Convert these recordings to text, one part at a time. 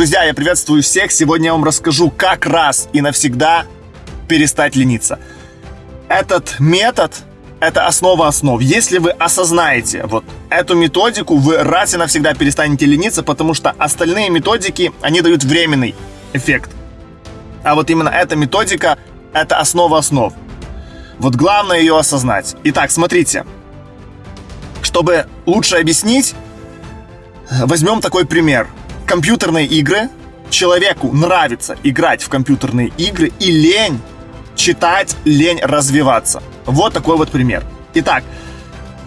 Друзья, я приветствую всех. Сегодня я вам расскажу, как раз и навсегда перестать лениться. Этот метод – это основа основ. Если вы осознаете вот эту методику, вы раз и навсегда перестанете лениться, потому что остальные методики, они дают временный эффект. А вот именно эта методика – это основа основ. Вот главное ее осознать. Итак, смотрите. Чтобы лучше объяснить, возьмем такой пример. Компьютерные игры. Человеку нравится играть в компьютерные игры и лень читать, лень развиваться. Вот такой вот пример. Итак,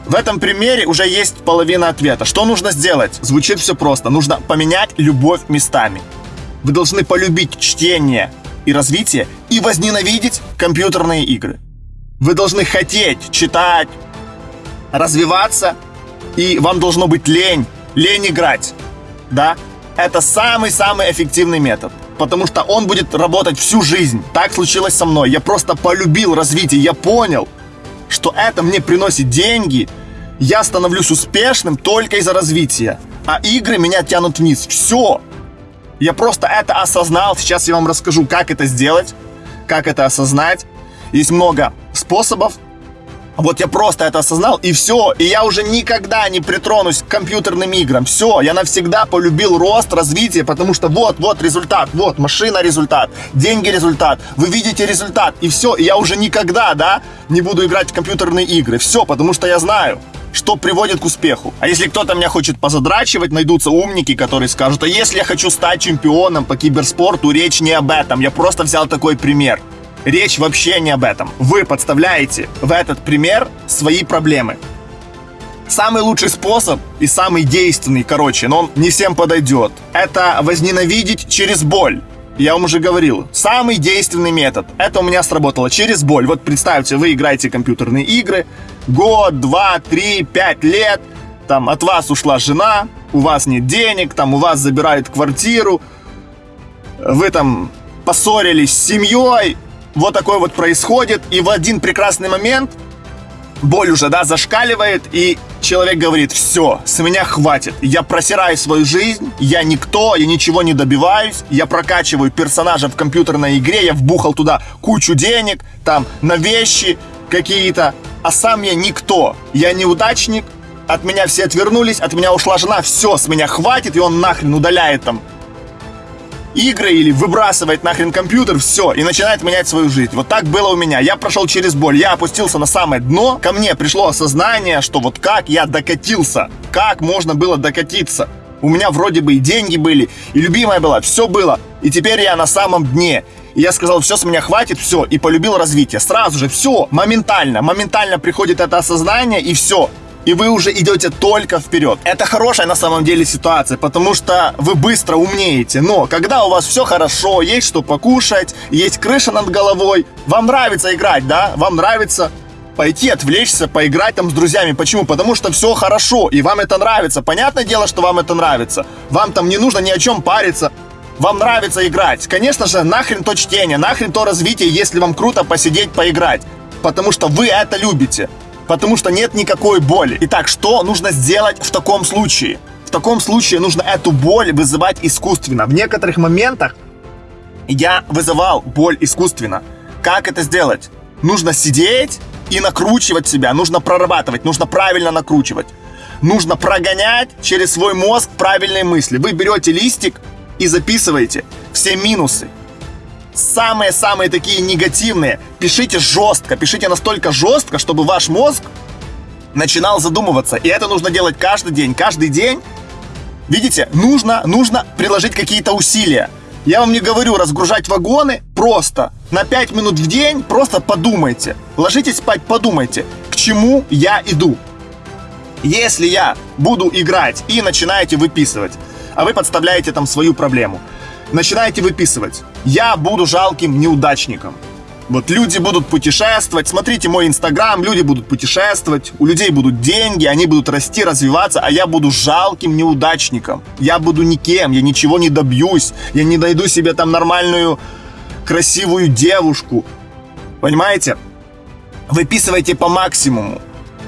в этом примере уже есть половина ответа. Что нужно сделать? Звучит все просто. Нужно поменять любовь местами. Вы должны полюбить чтение и развитие и возненавидеть компьютерные игры. Вы должны хотеть читать, развиваться, и вам должно быть лень, лень играть. Да? Это самый-самый эффективный метод. Потому что он будет работать всю жизнь. Так случилось со мной. Я просто полюбил развитие. Я понял, что это мне приносит деньги. Я становлюсь успешным только из-за развития. А игры меня тянут вниз. Все. Я просто это осознал. Сейчас я вам расскажу, как это сделать, как это осознать. Есть много способов. Вот я просто это осознал, и все. И я уже никогда не притронусь к компьютерным играм. Все, я навсегда полюбил рост, развитие, потому что вот, вот результат, вот машина результат, деньги результат, вы видите результат, и все. И я уже никогда, да, не буду играть в компьютерные игры. Все, потому что я знаю, что приводит к успеху. А если кто-то меня хочет позадрачивать, найдутся умники, которые скажут, а если я хочу стать чемпионом по киберспорту, речь не об этом. Я просто взял такой пример. Речь вообще не об этом. Вы подставляете в этот пример свои проблемы. Самый лучший способ и самый действенный, короче, но он не всем подойдет. Это возненавидеть через боль. Я вам уже говорил, самый действенный метод. Это у меня сработало через боль. Вот представьте, вы играете компьютерные игры, год, два, три, пять лет, там от вас ушла жена, у вас нет денег, там у вас забирают квартиру, вы там поссорились с семьей, вот такое вот происходит, и в один прекрасный момент боль уже, да, зашкаливает, и человек говорит, все, с меня хватит, я просираю свою жизнь, я никто, я ничего не добиваюсь, я прокачиваю персонажа в компьютерной игре, я вбухал туда кучу денег, там, на вещи какие-то, а сам я никто, я неудачник, от меня все отвернулись, от меня ушла жена, все, с меня хватит, и он нахрен удаляет там игры или выбрасывает нахрен компьютер, все, и начинает менять свою жизнь. Вот так было у меня. Я прошел через боль, я опустился на самое дно, ко мне пришло осознание, что вот как я докатился, как можно было докатиться. У меня вроде бы и деньги были, и любимая была, все было. И теперь я на самом дне. И я сказал, все, с меня хватит, все, и полюбил развитие. Сразу же, все, моментально, моментально приходит это осознание, и все и вы уже идете только вперед. Это хорошая на самом деле ситуация, потому что вы быстро умнеете. Но когда у вас все хорошо, есть что покушать, есть крыша над головой, вам нравится играть, да? Вам нравится пойти отвлечься, поиграть там с друзьями. Почему? Потому что все хорошо, и вам это нравится. Понятное дело, что вам это нравится. Вам там не нужно ни о чем париться. Вам нравится играть. Конечно же, нахрен то чтение, нахрен то развитие, если вам круто посидеть, поиграть. Потому что вы это любите потому что нет никакой боли. Итак, что нужно сделать в таком случае? В таком случае нужно эту боль вызывать искусственно. В некоторых моментах я вызывал боль искусственно. Как это сделать? Нужно сидеть и накручивать себя, нужно прорабатывать, нужно правильно накручивать. Нужно прогонять через свой мозг правильные мысли. Вы берете листик и записываете все минусы, самые-самые такие негативные, пишите жестко, пишите настолько жестко, чтобы ваш мозг начинал задумываться. И это нужно делать каждый день. Каждый день, видите, нужно, нужно приложить какие-то усилия. Я вам не говорю разгружать вагоны, просто на 5 минут в день просто подумайте. Ложитесь спать, подумайте, к чему я иду. Если я буду играть и начинаете выписывать, а вы подставляете там свою проблему – начинаете выписывать. Я буду жалким неудачником. Вот люди будут путешествовать, смотрите мой инстаграм, люди будут путешествовать, у людей будут деньги, они будут расти, развиваться, а я буду жалким неудачником. Я буду никем, я ничего не добьюсь, я не найду себе там нормальную, красивую девушку. Понимаете? Выписывайте по максимуму.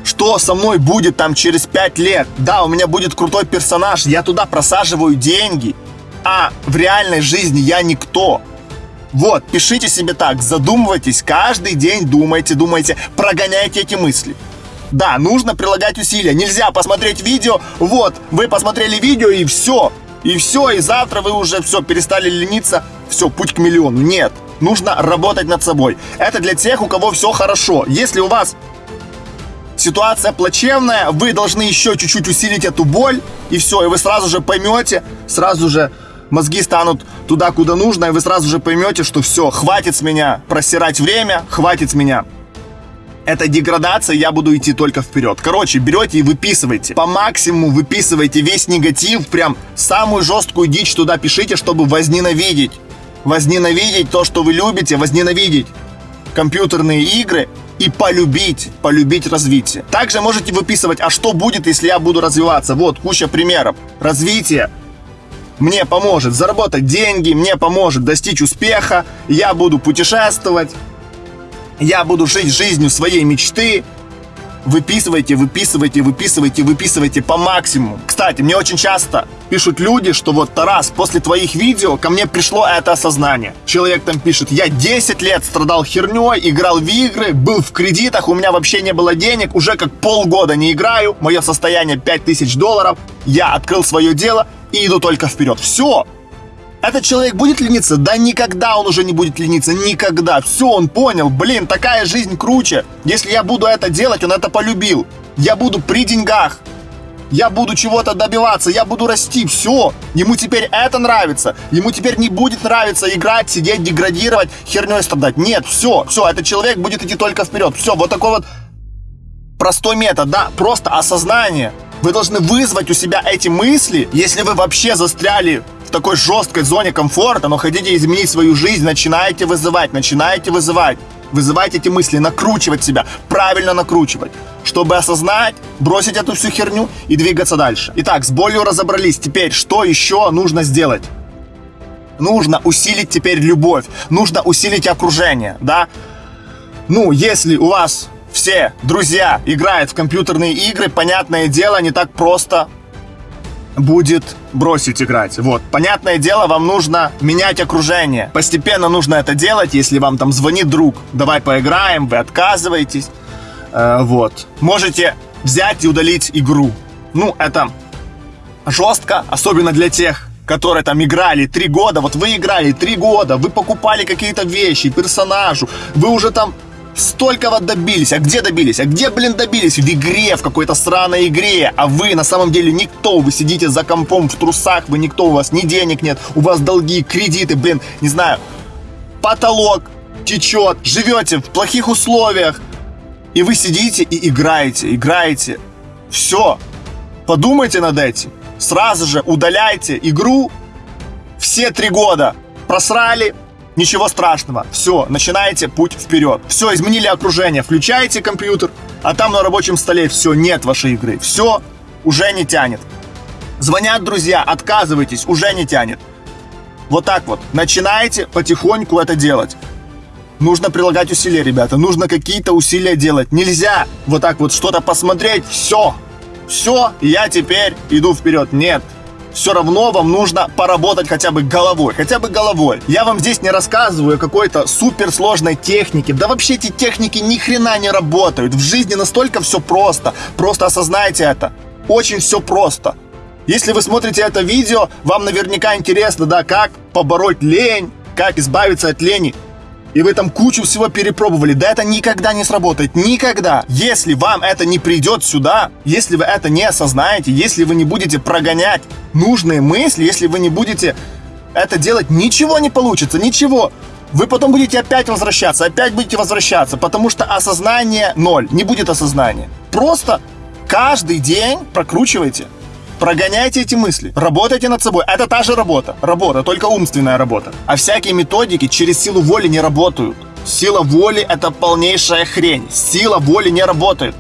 Что со мной будет там через 5 лет? Да, у меня будет крутой персонаж, я туда просаживаю деньги – а в реальной жизни я никто. Вот, пишите себе так, задумывайтесь, каждый день думайте, думайте, прогоняйте эти мысли. Да, нужно прилагать усилия. Нельзя посмотреть видео, вот, вы посмотрели видео и все. И все, и завтра вы уже все, перестали лениться, все, путь к миллиону. Нет, нужно работать над собой. Это для тех, у кого все хорошо. Если у вас ситуация плачевная, вы должны еще чуть-чуть усилить эту боль, и все, и вы сразу же поймете, сразу же мозги станут туда, куда нужно, и вы сразу же поймете, что все, хватит с меня просирать время, хватит с меня это деградация, я буду идти только вперед. Короче, берете и выписывайте. По максимуму выписывайте весь негатив, прям самую жесткую дичь туда пишите, чтобы возненавидеть. Возненавидеть то, что вы любите, возненавидеть компьютерные игры и полюбить, полюбить развитие. Также можете выписывать, а что будет, если я буду развиваться. Вот, куча примеров. Развитие мне поможет заработать деньги, мне поможет достичь успеха, я буду путешествовать, я буду жить жизнью своей мечты. Выписывайте, выписывайте, выписывайте, выписывайте по максимуму. Кстати, мне очень часто пишут люди, что вот, Тарас, после твоих видео ко мне пришло это осознание. Человек там пишет, я 10 лет страдал херней, играл в игры, был в кредитах, у меня вообще не было денег, уже как полгода не играю, мое состояние 5000 долларов, я открыл свое дело и иду только вперед. Все, этот человек будет лениться? Да никогда он уже не будет лениться, никогда. Все, он понял, блин, такая жизнь круче. Если я буду это делать, он это полюбил. Я буду при деньгах. Я буду чего-то добиваться, я буду расти, все. Ему теперь это нравится. Ему теперь не будет нравиться играть, сидеть, деградировать, херней страдать. Нет, все, все, этот человек будет идти только вперед. Все, вот такой вот простой метод, да, просто осознание. Вы должны вызвать у себя эти мысли, если вы вообще застряли в такой жесткой зоне комфорта, но хотите изменить свою жизнь, начинаете вызывать, начинаете вызывать. Вызывать эти мысли, накручивать себя, правильно накручивать, чтобы осознать, бросить эту всю херню и двигаться дальше. Итак, с болью разобрались. Теперь, что еще нужно сделать? Нужно усилить теперь любовь, нужно усилить окружение, да? Ну, если у вас все друзья играют в компьютерные игры, понятное дело, не так просто будет бросить играть. Вот. Понятное дело, вам нужно менять окружение. Постепенно нужно это делать, если вам там звонит друг. Давай поиграем, вы отказываетесь. Э, вот. Можете взять и удалить игру. Ну, это жестко, особенно для тех, которые там играли три года. Вот вы играли три года, вы покупали какие-то вещи, персонажу, вы уже там Столько вот добились. А где добились? А где, блин, добились? В игре, в какой-то сраной игре. А вы на самом деле никто. Вы сидите за компом в трусах, вы никто, у вас ни денег нет, у вас долги, кредиты, блин, не знаю. Потолок течет, живете в плохих условиях. И вы сидите и играете, играете. Все. Подумайте над этим. Сразу же удаляйте игру. Все три года просрали, Ничего страшного. Все, начинаете путь вперед. Все, изменили окружение. Включаете компьютер, а там на рабочем столе все, нет вашей игры. Все, уже не тянет. Звонят друзья, отказывайтесь, уже не тянет. Вот так вот. Начинаете потихоньку это делать. Нужно прилагать усилия, ребята. Нужно какие-то усилия делать. Нельзя вот так вот что-то посмотреть. Все. Все, я теперь иду вперед. Нет все равно вам нужно поработать хотя бы головой, хотя бы головой. Я вам здесь не рассказываю какой-то суперсложной технике, да вообще эти техники ни хрена не работают. В жизни настолько все просто, просто осознайте это. Очень все просто. Если вы смотрите это видео, вам наверняка интересно, да, как побороть лень, как избавиться от лени и вы там кучу всего перепробовали, да это никогда не сработает, никогда. Если вам это не придет сюда, если вы это не осознаете, если вы не будете прогонять нужные мысли, если вы не будете это делать, ничего не получится, ничего. Вы потом будете опять возвращаться, опять будете возвращаться, потому что осознание ноль, не будет осознания. Просто каждый день прокручивайте Прогоняйте эти мысли, работайте над собой. Это та же работа. Работа, только умственная работа. А всякие методики через силу воли не работают. Сила воли – это полнейшая хрень. Сила воли не работает.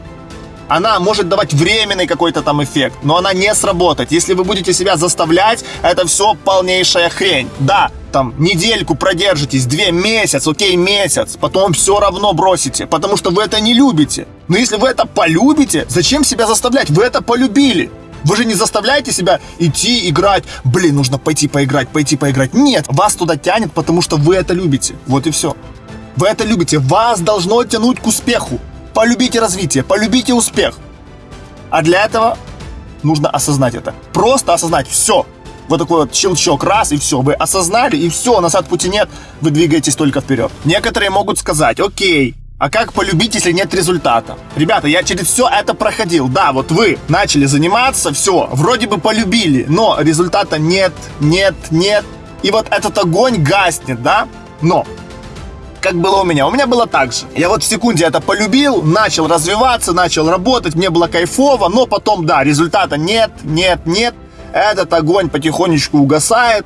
Она может давать временный какой-то там эффект, но она не сработает. Если вы будете себя заставлять, это все полнейшая хрень. Да, там недельку продержитесь, две месяц, окей, месяц, потом все равно бросите, потому что вы это не любите. Но если вы это полюбите, зачем себя заставлять? Вы это полюбили. Вы же не заставляете себя идти играть. Блин, нужно пойти поиграть, пойти поиграть. Нет, вас туда тянет, потому что вы это любите. Вот и все. Вы это любите. Вас должно тянуть к успеху. Полюбите развитие, полюбите успех. А для этого нужно осознать это. Просто осознать все. Вот такой вот щелчок, раз, и все. Вы осознали, и все, назад пути нет. Вы двигаетесь только вперед. Некоторые могут сказать, окей, а как полюбить, если нет результата? Ребята, я через все это проходил. Да, вот вы начали заниматься, все, вроде бы полюбили, но результата нет, нет, нет. И вот этот огонь гаснет, да? Но как было у меня. У меня было так же. Я вот в секунде это полюбил, начал развиваться, начал работать, мне было кайфово, но потом, да, результата нет, нет, нет. Этот огонь потихонечку угасает,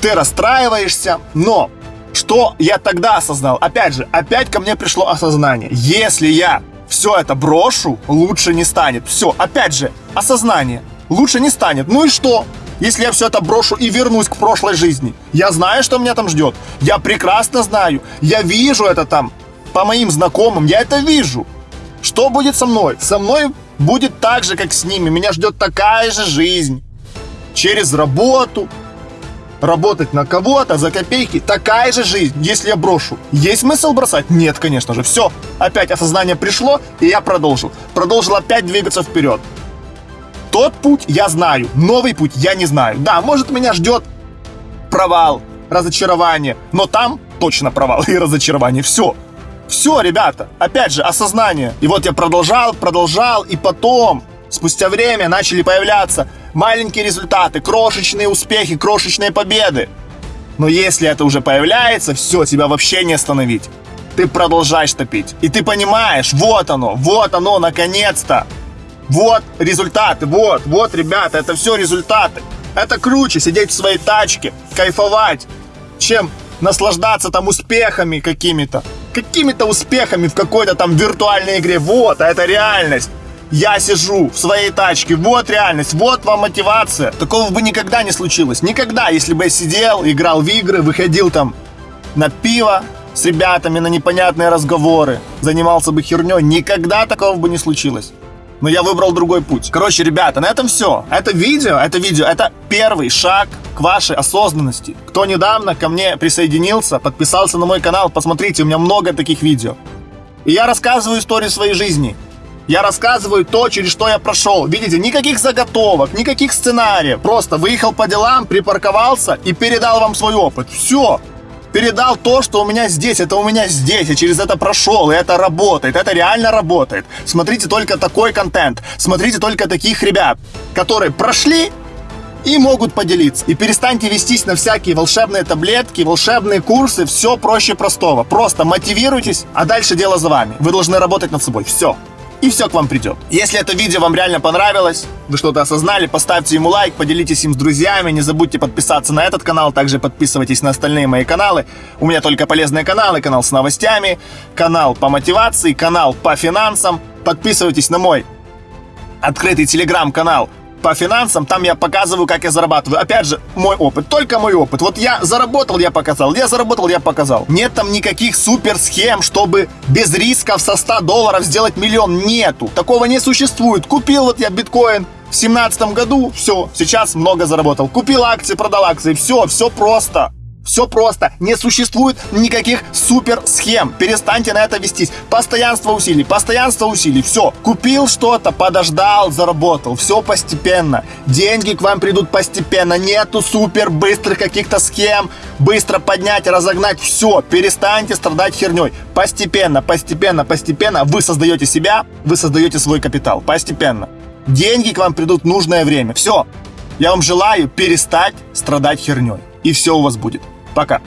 ты расстраиваешься, но что я тогда осознал? Опять же, опять ко мне пришло осознание. Если я все это брошу, лучше не станет. Все, опять же, осознание. Лучше не станет. Ну и что? если я все это брошу и вернусь к прошлой жизни. Я знаю, что меня там ждет. Я прекрасно знаю. Я вижу это там. По моим знакомым я это вижу. Что будет со мной? Со мной будет так же, как с ними. Меня ждет такая же жизнь. Через работу. Работать на кого-то за копейки. Такая же жизнь, если я брошу. Есть смысл бросать? Нет, конечно же. Все. Опять осознание пришло, и я продолжил. Продолжил опять двигаться вперед. Тот путь я знаю, новый путь я не знаю. Да, может меня ждет провал, разочарование, но там точно провал и разочарование. Все. Все, ребята, опять же, осознание. И вот я продолжал, продолжал, и потом, спустя время, начали появляться маленькие результаты, крошечные успехи, крошечные победы. Но если это уже появляется, все, тебя вообще не остановить. Ты продолжаешь топить. И ты понимаешь, вот оно, вот оно, наконец-то. Вот результаты, вот, вот, ребята, это все результаты. Это круче сидеть в своей тачке, кайфовать, чем наслаждаться там успехами какими-то. Какими-то успехами в какой-то там виртуальной игре. Вот, а это реальность. Я сижу в своей тачке, вот реальность, вот вам мотивация. Такого бы никогда не случилось. Никогда, если бы я сидел, играл в игры, выходил там на пиво с ребятами, на непонятные разговоры, занимался бы херней, никогда такого бы не случилось но я выбрал другой путь. Короче, ребята, на этом все. Это видео, это видео, это первый шаг к вашей осознанности. Кто недавно ко мне присоединился, подписался на мой канал, посмотрите, у меня много таких видео. И я рассказываю историю своей жизни. Я рассказываю то, через что я прошел. Видите, никаких заготовок, никаких сценариев. Просто выехал по делам, припарковался и передал вам свой опыт. Все передал то, что у меня здесь, это у меня здесь, я через это прошел, и это работает, это реально работает. Смотрите только такой контент, смотрите только таких ребят, которые прошли и могут поделиться. И перестаньте вестись на всякие волшебные таблетки, волшебные курсы, все проще простого. Просто мотивируйтесь, а дальше дело за вами. Вы должны работать над собой. Все и все к вам придет. Если это видео вам реально понравилось, вы что-то осознали, поставьте ему лайк, поделитесь им с друзьями, не забудьте подписаться на этот канал, также подписывайтесь на остальные мои каналы. У меня только полезные каналы, канал с новостями, канал по мотивации, канал по финансам. Подписывайтесь на мой открытый телеграм-канал по финансам, там я показываю, как я зарабатываю. Опять же, мой опыт, только мой опыт. Вот я заработал, я показал, я заработал, я показал. Нет там никаких супер схем, чтобы без рисков со 100 долларов сделать миллион. Нету. Такого не существует. Купил вот я биткоин, в семнадцатом году, все, сейчас много заработал. Купил акции, продал акции, все, все просто. Все просто. Не существует никаких супер схем. Перестаньте на это вестись. Постоянство усилий, постоянство усилий. Все. Купил что-то, подождал, заработал. Все постепенно. Деньги к вам придут постепенно. Нету супер быстрых каких-то схем. Быстро поднять, разогнать. Все. Перестаньте страдать херней. Постепенно, постепенно, постепенно вы создаете себя, вы создаете свой капитал. Постепенно. Деньги к вам придут в нужное время. Все. Я вам желаю перестать страдать херней. И все у вас будет. Пока!